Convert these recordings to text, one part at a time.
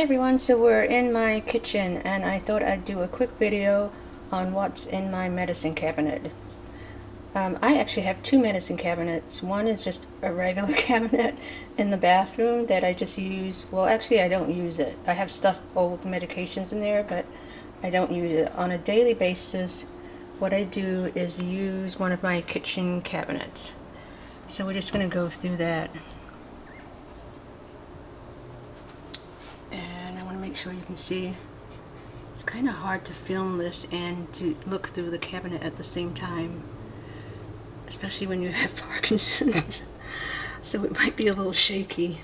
Hi everyone, so we're in my kitchen and I thought I'd do a quick video on what's in my medicine cabinet. Um, I actually have two medicine cabinets. One is just a regular cabinet in the bathroom that I just use, well actually I don't use it. I have stuff, old medications in there, but I don't use it. On a daily basis, what I do is use one of my kitchen cabinets. So we're just going to go through that. make sure you can see. It's kind of hard to film this and to look through the cabinet at the same time, especially when you have Parkinson's. so it might be a little shaky.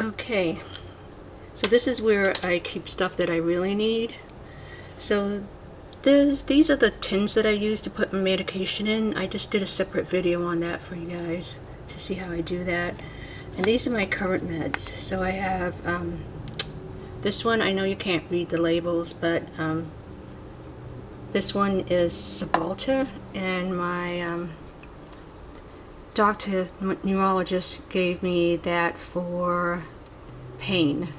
Okay, so this is where I keep stuff that I really need. So this, these are the tins that I use to put my medication in. I just did a separate video on that for you guys to see how I do that. And these are my current meds. So I have um, this one, I know you can't read the labels, but um, this one is Cymbalta, and my um, doctor, neurologist, gave me that for pain.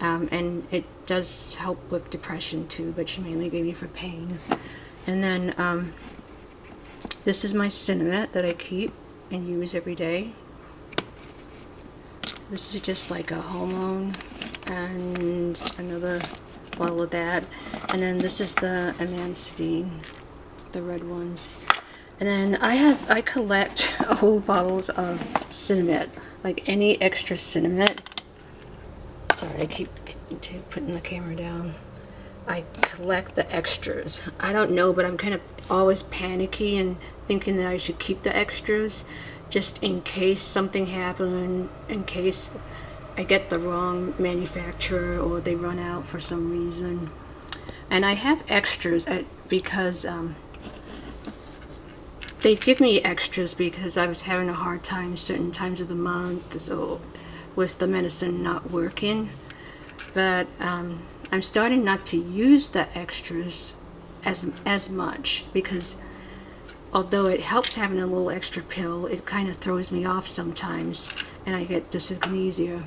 Um, and it does help with depression too, but she mainly gave me for pain. And then um, this is my Sinemet that I keep and use every day. This is just like a hormone and another bottle of that. And then this is the Amantadine, the red ones. And then I have, I collect old bottles of Sinemet, like any extra Sinemet. Sorry, I keep putting the camera down. I collect the extras. I don't know, but I'm kind of always panicky and thinking that I should keep the extras just in case something happened, in case I get the wrong manufacturer or they run out for some reason. And I have extras at, because um, they give me extras because I was having a hard time certain times of the month so with the medicine not working. But um, I'm starting not to use the extras as, as much because although it helps having a little extra pill, it kind of throws me off sometimes and I get dyskinesia.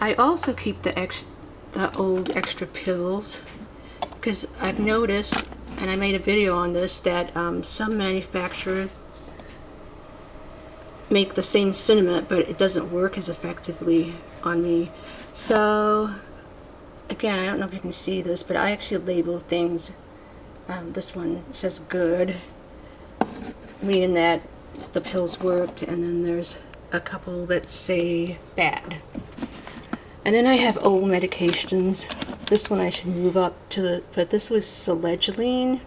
I also keep the, ex the old extra pills because I've noticed, and I made a video on this, that um, some manufacturers make the same Sinemet, but it doesn't work as effectively on me. So, again, I don't know if you can see this, but I actually label things. Um, this one says good, meaning that the pills worked, and then there's a couple that say bad. And then I have old medications. This one I should move up to the, but this was Selegiline.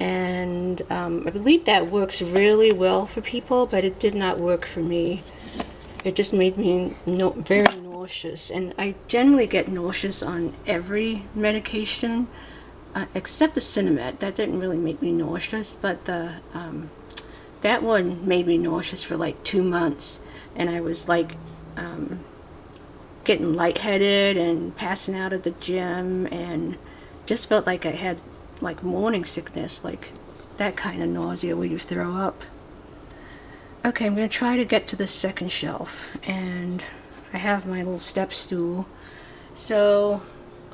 And um, I believe that works really well for people, but it did not work for me. It just made me no, very nauseous. And I generally get nauseous on every medication, uh, except the Sinemet. That didn't really make me nauseous, but the um, that one made me nauseous for like two months. And I was like, um, getting lightheaded and passing out at the gym and just felt like I had like morning sickness, like that kind of nausea where you throw up. Okay, I'm going to try to get to the second shelf and I have my little step stool. So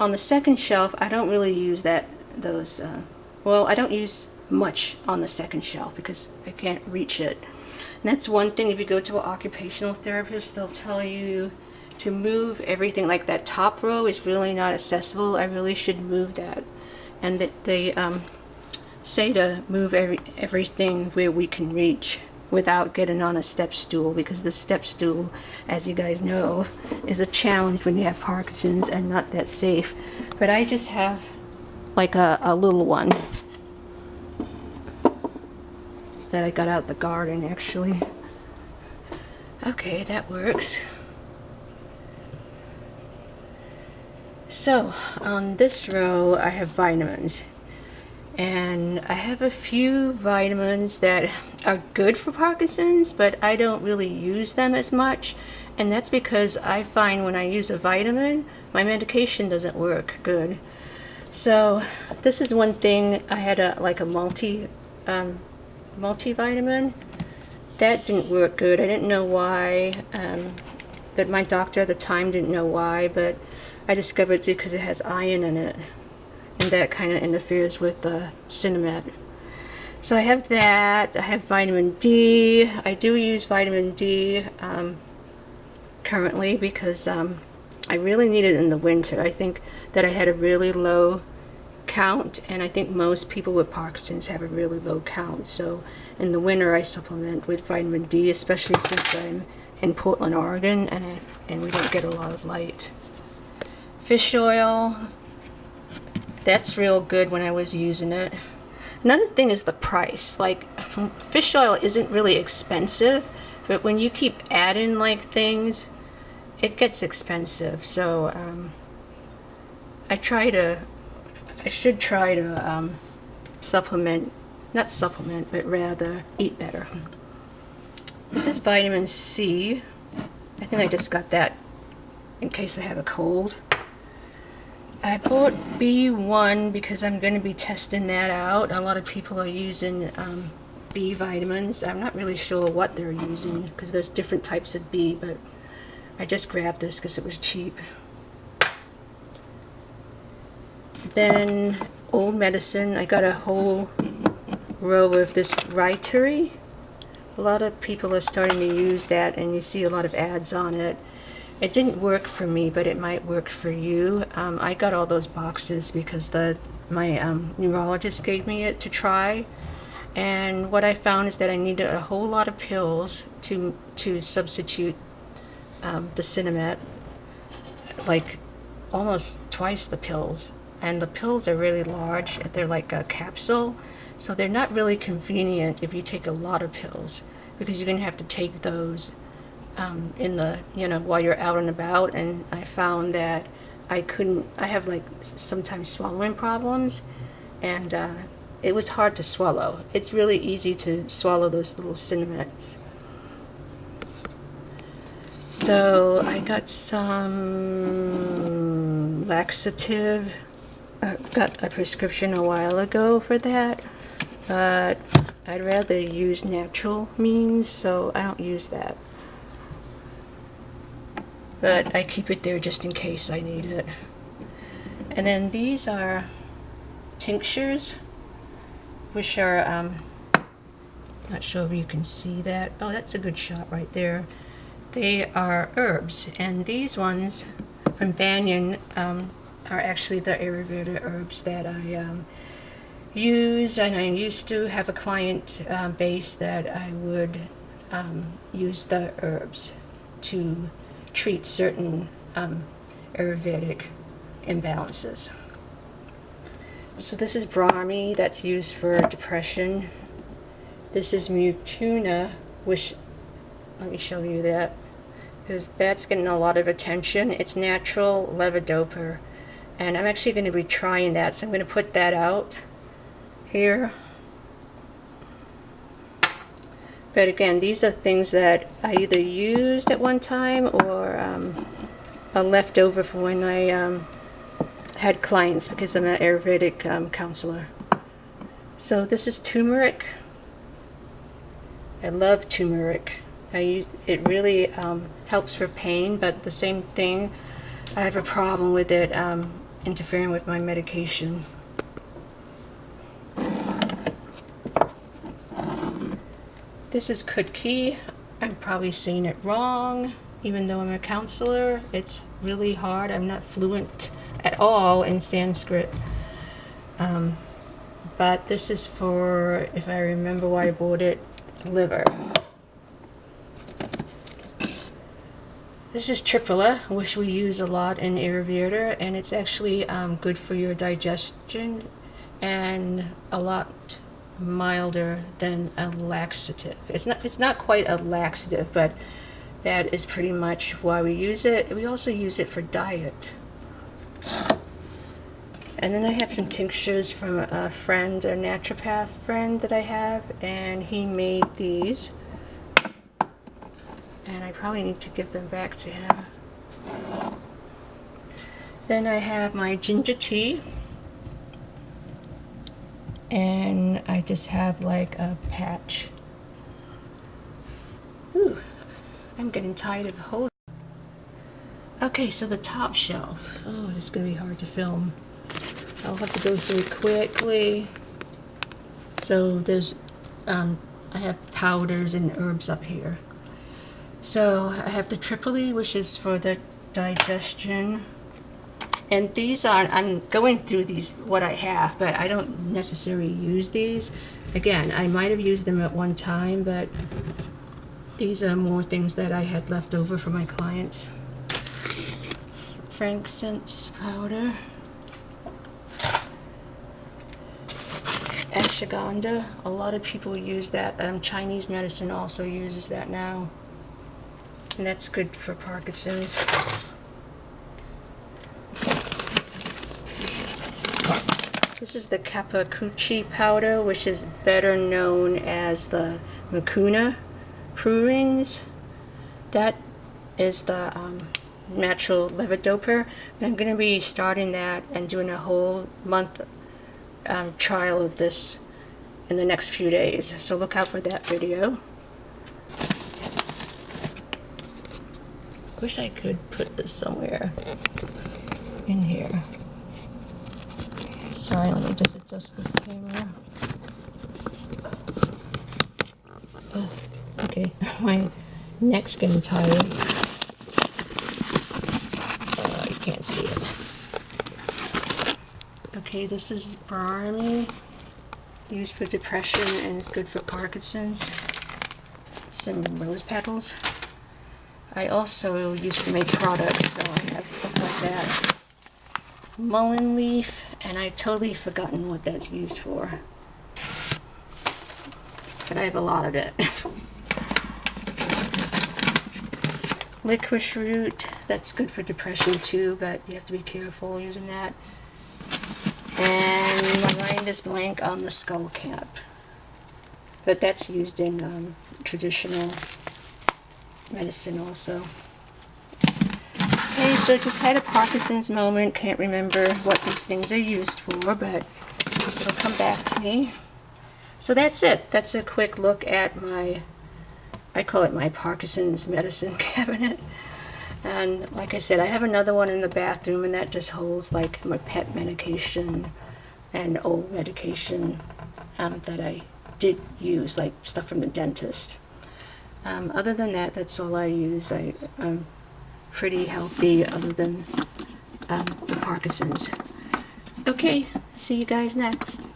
on the second shelf, I don't really use that, those, uh, well, I don't use much on the second shelf because I can't reach it. And that's one thing, if you go to an occupational therapist, they'll tell you to move everything like that top row is really not accessible I really should move that and that they um, say to move every everything where we can reach without getting on a step stool because the step stool as you guys know is a challenge when you have Parkinson's and not that safe. But I just have like a, a little one that I got out the garden actually. Okay that works. So on this row I have vitamins and I have a few vitamins that are good for Parkinson's but I don't really use them as much. And that's because I find when I use a vitamin my medication doesn't work good. So this is one thing I had a like a multi um, multivitamin. That didn't work good. I didn't know why um, that my doctor at the time didn't know why, but I discovered it's because it has iron in it, and that kind of interferes with the Sinemet. So I have that. I have vitamin D. I do use vitamin D um, currently because um, I really need it in the winter. I think that I had a really low count, and I think most people with Parkinson's have a really low count. So in the winter, I supplement with vitamin D, especially since I'm in Portland, Oregon, and I, and we don't get a lot of light. Fish oil. That's real good when I was using it. Another thing is the price. Like, fish oil isn't really expensive, but when you keep adding like things, it gets expensive. So um, I try to, I should try to um, supplement, not supplement, but rather eat better. This is vitamin C. I think I just got that in case I have a cold. I bought B1 because I'm going to be testing that out. A lot of people are using um, B vitamins. I'm not really sure what they're using because there's different types of B, but I just grabbed this because it was cheap. Then old medicine. I got a whole row of this Rytary. A lot of people are starting to use that and you see a lot of ads on it. It didn't work for me, but it might work for you. Um, I got all those boxes because the my um, neurologist gave me it to try. And what I found is that I needed a whole lot of pills to to substitute um, the Sinemet, like almost twice the pills. And the pills are really large. They're like a capsule. So they're not really convenient if you take a lot of pills because you're going to have to take those um, in the you know while you're out and about and I found that I couldn't I have like sometimes swallowing problems and uh, it was hard to swallow. It's really easy to swallow those little cinnamons so I got some laxative I got a prescription a while ago for that but I'd rather use natural means so I don't use that but I keep it there just in case I need it. And then these are tinctures, which are, um, not sure if you can see that. Oh, that's a good shot right there. They are herbs, and these ones from Banyan um, are actually the Ayurveda herbs that I um, use, and I used to have a client uh, base that I would um, use the herbs to treat certain um, Ayurvedic imbalances. So this is Brahmi that's used for depression. This is Mucuna, which, let me show you that, because that's getting a lot of attention. It's natural levodopa, and I'm actually going to be trying that, so I'm going to put that out here. But again, these are things that I either used at one time or um, are left over from when I um, had clients because I'm an Ayurvedic um, counselor. So this is turmeric. I love turmeric. I use, it really um, helps for pain, but the same thing, I have a problem with it um, interfering with my medication. This is Kutki. I'm probably saying it wrong, even though I'm a counselor. It's really hard. I'm not fluent at all in Sanskrit. Um, but this is for, if I remember why I bought it, liver. This is triphala, which we use a lot in Ayurveda, and it's actually um, good for your digestion and a lot milder than a laxative. It's not it's not quite a laxative, but that is pretty much why we use it. We also use it for diet. And then I have some tinctures from a friend, a naturopath friend that I have, and he made these. And I probably need to give them back to him. Then I have my ginger tea and I just have like a patch. I'm getting tired of holding. Okay, so the top shelf. Oh, this is going to be hard to film. I'll have to go through quickly. So there's, um, I have powders and herbs up here. So I have the triphala, which is for the digestion. And these are, I'm going through these, what I have, but I don't necessarily use these. Again, I might have used them at one time, but these are more things that I had left over for my clients. Frankincense powder. Ashwagandha. A lot of people use that. Um, Chinese medicine also uses that now. And that's good for Parkinson's. This is the Kapikacchu powder, which is better known as the Mucuna pruriens. That is the um, natural levodopa. I'm going to be starting that and doing a whole month um, trial of this in the next few days. So look out for that video. Wish I could put this somewhere in here. Sorry, let me just adjust this camera. Okay, my neck's getting tired. Uh, oh, you can't see it. Okay, this is Brahmi, used for depression and it's good for Parkinson's. Some rose petals. I also used to make products, so I have stuff like that. Mullein leaf, and I've totally forgotten what that's used for. But I have a lot of it. Licorice root, that's good for depression too, but you have to be careful using that. And my mind is blank on the skull cap. But that's used in um, traditional medicine also. Okay, so just had a Parkinson's moment. Can't remember what these things are used for, but it'll come back to me. So that's it. That's a quick look at my, I call it my Parkinson's medicine cabinet. And like I said, I have another one in the bathroom, and that just holds like my pet medication and old medication um, that I did use, like stuff from the dentist. Um, other than that, that's all I use. I, I'm pretty healthy other than um, the Parkinson's. Okay, see you guys next.